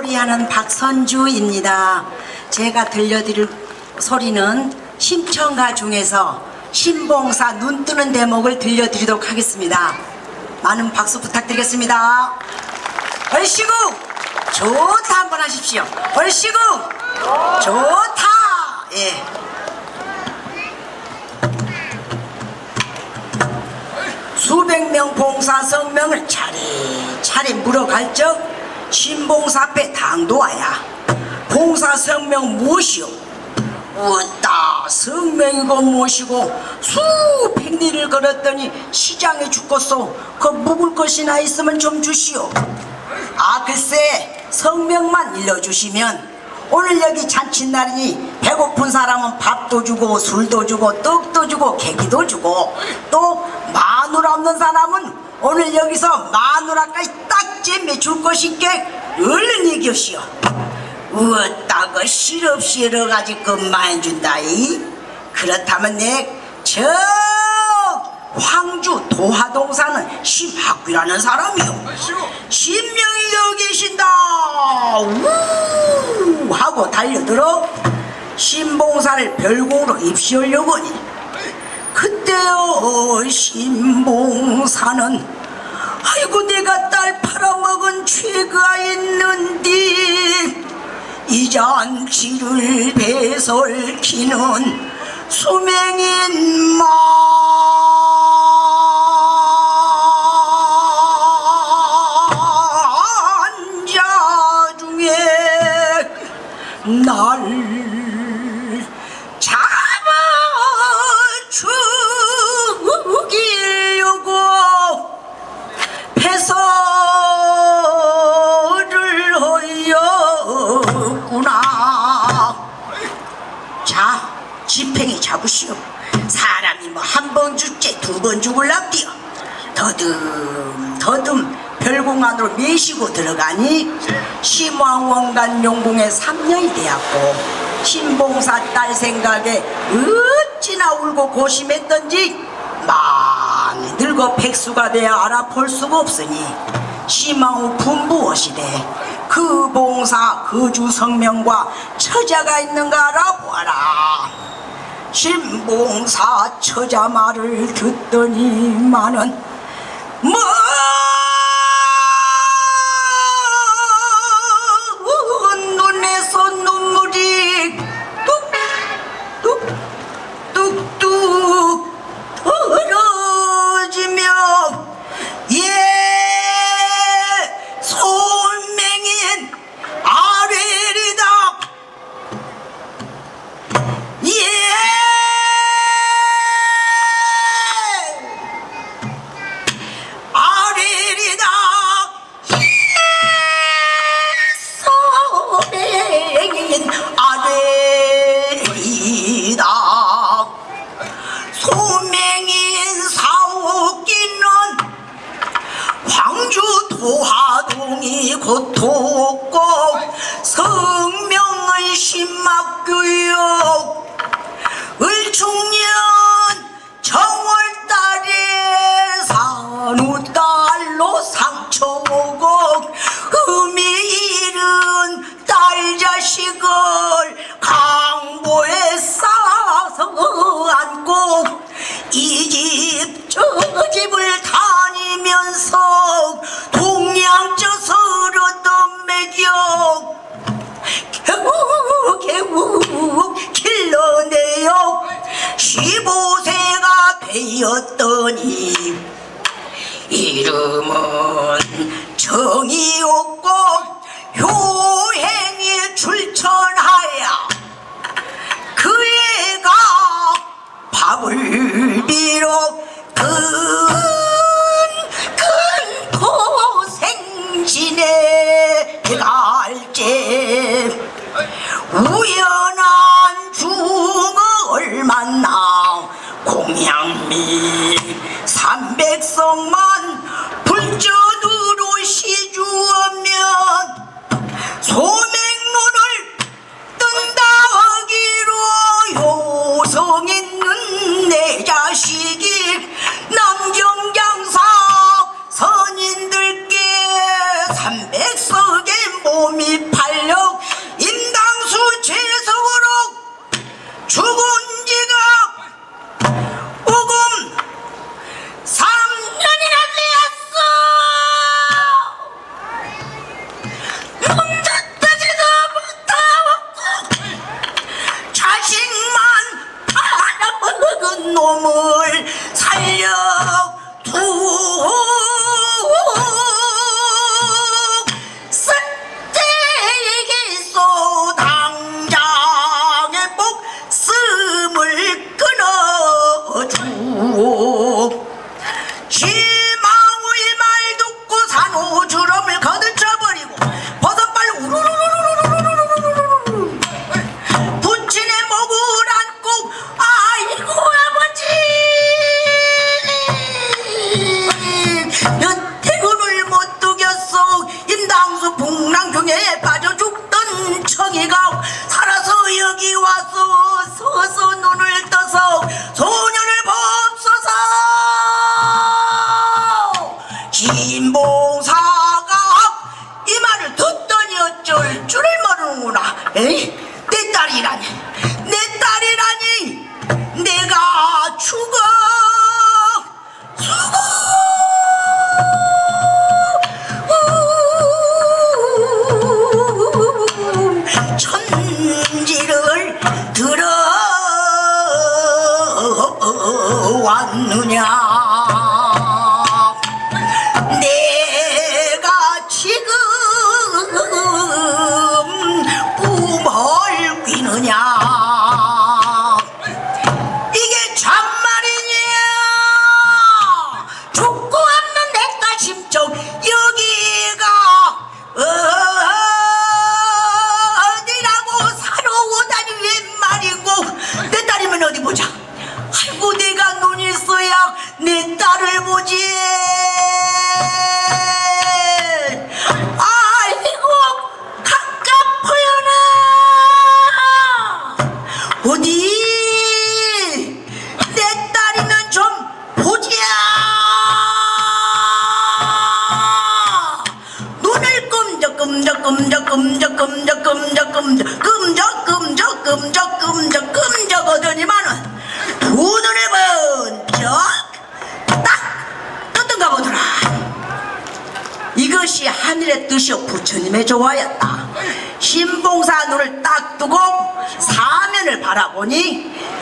소리하는 박선주입니다. 제가 들려드릴 소리는 심청가 중에서 신봉사 눈 뜨는 대목을 들려드리도록 하겠습니다. 많은 박수 부탁드리겠습니다. 얼씨구 좋다 한번 하십시오. 얼씨구 좋다. 예. 수백 명 봉사 성명을 차례차례 물어갈 적 신봉사 앞에 당도하야. 봉사 성명 무엇이오? 웃다 성명이고 무엇이고 수백 리를 걸었더니 시장에 죽겠소. 그 묵을 것이나 있으면 좀 주시오. 아 글쎄 성명만 일러주시면 오늘 여기 잔칫날이니 배고픈 사람은 밥도 주고 술도 주고 떡도 주고 계기도 주고 또 마누라 없는 사람은 오늘 여기서 마누라까지 딱 잼매 줄 것이께 얼른 얘기하시오. 어따가 실없실어가지고 끝만 준다이. 그렇다면 내저 황주 도하동사는 심학귀라는 사람이요. 신명이 여기 계신다. 우 하고 달려들어 신봉사를 별공으로 입시하려고 하니 그때요 신봉사는 아이고 내가 딸 팔아먹은 죄가 있는디 이 잔치를 배설키는 수명인 만 잡으시오. 사람이 뭐 한 번 죽지 두 번 죽을랍디요. 더듬 더듬 별공 안으로 메시고 들어가니 심왕원간 용궁에 3년이 되었고 신봉사 딸 생각에 어찌나 울고 고심했던지 많이 늙어 백수가 되어 알아볼 수가 없으니 심왕후 분부엇이되 그 봉사 거주 성명과 처자가 있는가 알아보아라 신봉사 처자 말을 듣더니만은 먼 15세가 되었더니 이름은 정이 없고 효행이 출천하야 그 애가 밥을 비록 큰큰 고생 지내 갈제 우연한 중을 만나 공양 미 삼백성만 불전으로 시주하면 소맹론을 뜬다 하기로 효성 있는 내 자식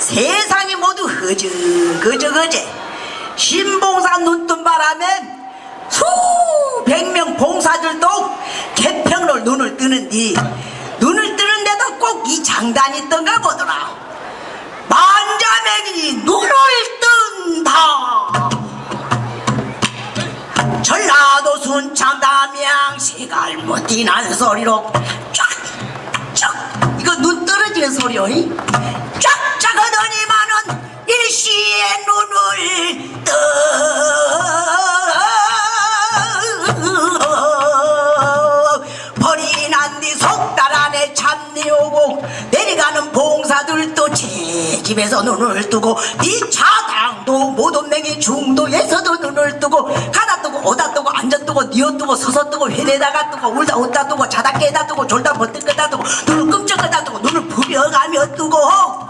세상이 모두 허저거저거제 신봉사 눈뜬 바람에 수백 명 봉사들도 개평로 눈을 뜨는디. 눈을 뜨는데도 꼭 이 장단이 있던가 보더라. 만자맹이 눈을 뜬다. 전라도 순창 담양 시갈못이난 소리로 쫙쫙. 이거 눈 떨어지는 소리요 하더니만은 일시에 눈을 떠 벌이 난뒤석달 안에 참내 오고 내려가는 봉사들도 제 집에서 눈을 뜨고 이 차당도 모돈맹이 중도에서도 눈을 뜨고 가다 뜨고 오다 뜨고 앉아 뜨고 니어 뜨고 서서 뜨고 회내다가 뜨고 울다 웃다 뜨고 자다 깨다 뜨고 졸다 버뜩 끄다 뜨고 눈을 끔찍하다 뜨고 눈을 부벼가며 뜨고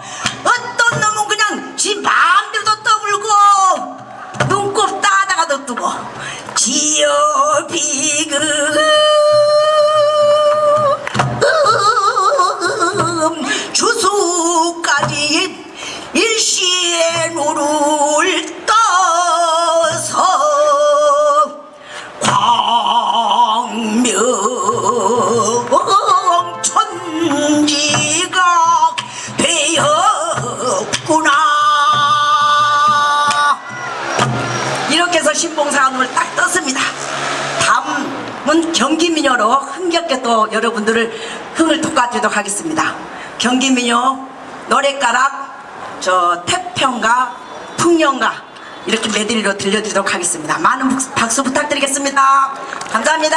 비요 비금 음, 주소까지 일시에 노루 다음은 경기민요로 흥겹게 또 여러분들을 흥을 돋궈주도록 하겠습니다. 경기민요 노래가락 저 태평가 풍년가 이렇게 메들리로 들려드리도록 하겠습니다. 많은 박수 부탁드리겠습니다. 감사합니다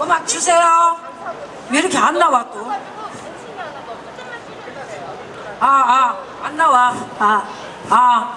음악 주세요. 왜 이렇게 안 나와 또? 아, 아, 안 나와. 아, 아.